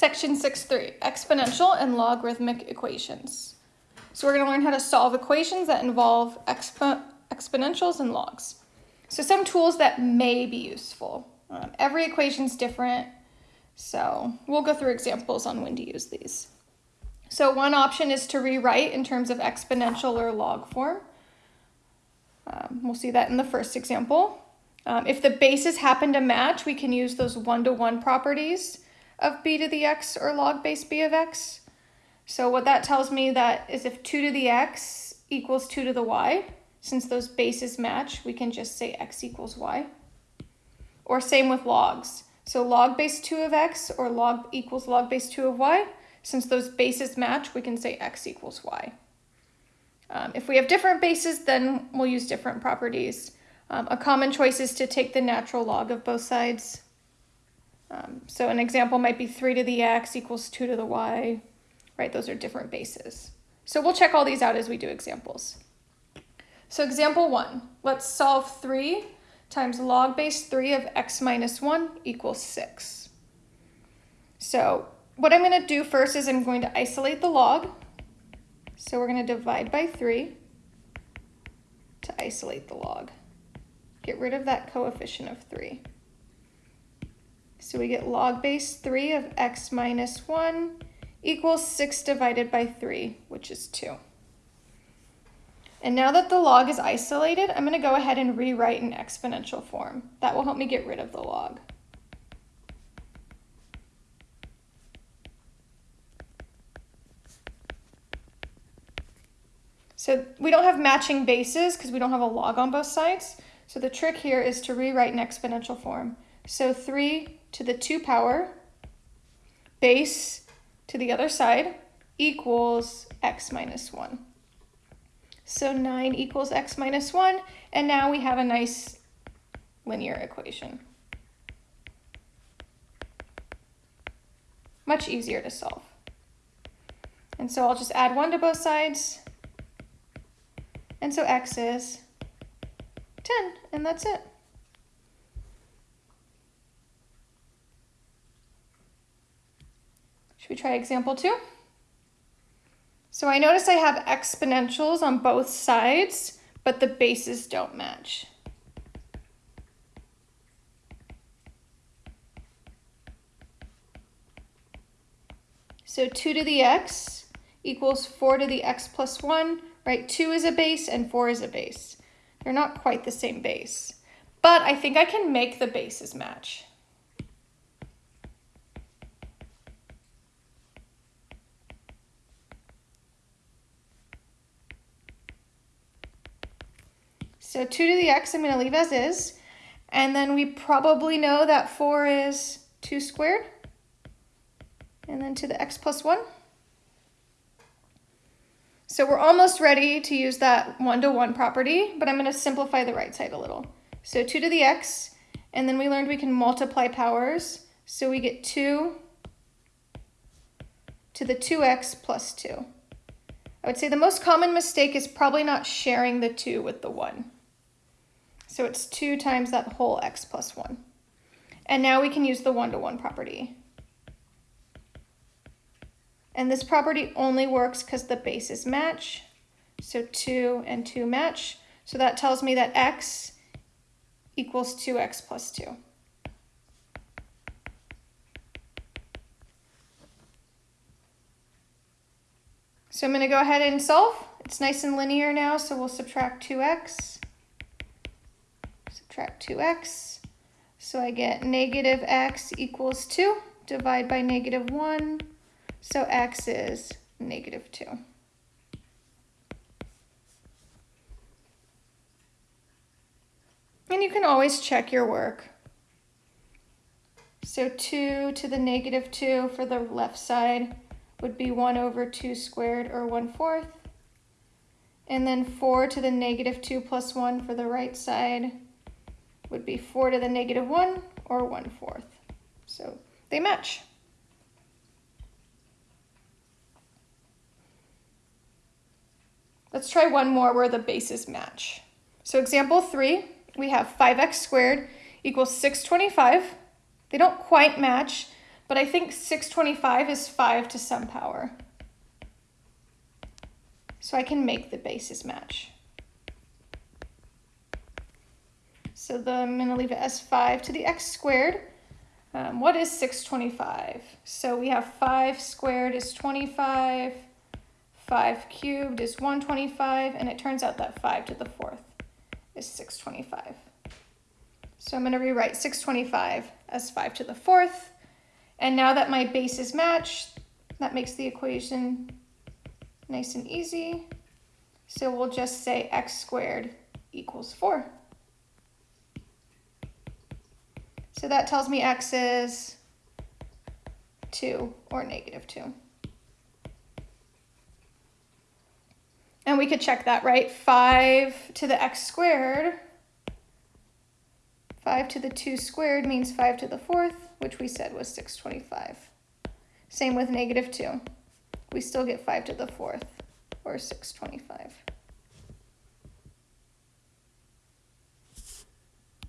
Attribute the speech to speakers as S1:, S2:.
S1: Section 6.3, exponential and logarithmic equations. So we're going to learn how to solve equations that involve expo exponentials and logs. So some tools that may be useful. Um, every equation is different, so we'll go through examples on when to use these. So one option is to rewrite in terms of exponential or log form. Um, we'll see that in the first example. Um, if the bases happen to match, we can use those one-to-one -one properties of b to the x or log base b of x. So what that tells me that is if 2 to the x equals 2 to the y, since those bases match, we can just say x equals y. Or same with logs. So log base 2 of x or log equals log base 2 of y. Since those bases match, we can say x equals y. Um, if we have different bases, then we'll use different properties. Um, a common choice is to take the natural log of both sides. Um, so an example might be 3 to the x equals 2 to the y, right? Those are different bases. So we'll check all these out as we do examples. So example 1, let's solve 3 times log base 3 of x minus 1 equals 6. So what I'm going to do first is I'm going to isolate the log. So we're going to divide by 3 to isolate the log. Get rid of that coefficient of 3. So we get log base 3 of x minus 1 equals 6 divided by 3, which is 2. And now that the log is isolated, I'm going to go ahead and rewrite in exponential form. That will help me get rid of the log. So we don't have matching bases because we don't have a log on both sides. So the trick here is to rewrite in exponential form. So 3 to the 2 power base to the other side equals x minus 1. So 9 equals x minus 1, and now we have a nice linear equation. Much easier to solve. And so I'll just add 1 to both sides. And so x is 10, and that's it. Should we try example two? So I notice I have exponentials on both sides, but the bases don't match. So 2 to the x equals 4 to the x plus 1, right? 2 is a base and 4 is a base. They're not quite the same base. But I think I can make the bases match. So 2 to the x I'm going to leave as is. And then we probably know that 4 is 2 squared. And then to the x plus 1. So we're almost ready to use that one-to-one -one property, but I'm going to simplify the right side a little. So 2 to the x, and then we learned we can multiply powers. So we get 2 to the 2x plus 2. I would say the most common mistake is probably not sharing the 2 with the 1. So it's 2 times that whole x plus 1. And now we can use the one-to-one -one property. And this property only works because the bases match. So 2 and 2 match. So that tells me that x equals 2x plus 2. So I'm going to go ahead and solve. It's nice and linear now, so we'll subtract 2x. Subtract 2x. So I get negative x equals 2. Divide by negative 1. So x is negative 2. And you can always check your work. So 2 to the negative 2 for the left side would be 1 over 2 squared, or 1 fourth. And then 4 to the negative 2 plus 1 for the right side would be 4 to the negative 1, or 1 fourth. So they match. Let's try one more where the bases match. So example three, we have 5x squared equals 625. They don't quite match, but I think 625 is 5 to some power. So I can make the bases match. So the, I'm going to leave it as 5 to the x squared. Um, what is 625? So we have 5 squared is 25, 5 cubed is 125, and it turns out that 5 to the 4th is 625. So I'm going to rewrite 625 as 5 to the 4th. And now that my bases match, that makes the equation nice and easy. So we'll just say x squared equals 4. So that tells me x is 2 or negative 2. And we could check that, right? 5 to the x squared, 5 to the 2 squared means 5 to the 4th, which we said was 625. Same with negative 2. We still get 5 to the 4th, or 625.